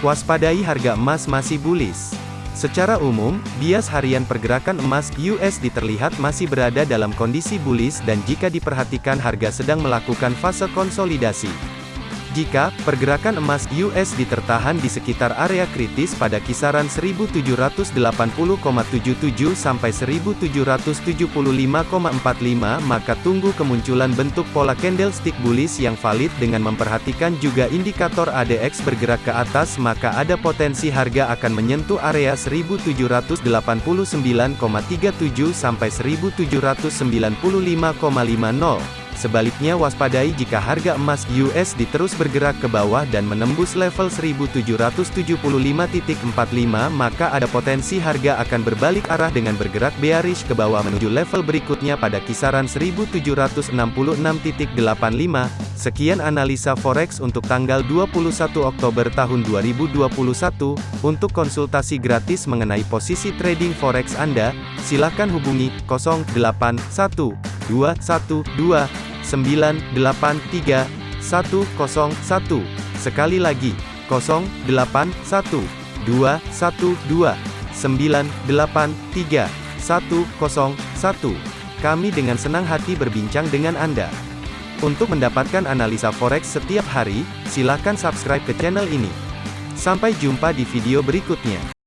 Waspadai harga emas masih bullish. Secara umum, bias harian pergerakan emas USD terlihat masih berada dalam kondisi bullish dan jika diperhatikan harga sedang melakukan fase konsolidasi. Jika pergerakan emas USD tertahan di sekitar area kritis pada kisaran 1780,77 sampai 1775,45 maka tunggu kemunculan bentuk pola candlestick bullish yang valid dengan memperhatikan juga indikator ADX bergerak ke atas maka ada potensi harga akan menyentuh area 1789,37 sampai 1795,50 Sebaliknya waspadai jika harga emas USD terus bergerak ke bawah dan menembus level 1775.45 maka ada potensi harga akan berbalik arah dengan bergerak bearish ke bawah menuju level berikutnya pada kisaran 1766.85. Sekian analisa forex untuk tanggal 21 Oktober tahun 2021. Untuk konsultasi gratis mengenai posisi trading forex Anda, silakan hubungi 081212 983 101. Sekali lagi, 081 212 983 101. Kami dengan senang hati berbincang dengan Anda. Untuk mendapatkan analisa forex setiap hari, silakan subscribe ke channel ini. Sampai jumpa di video berikutnya.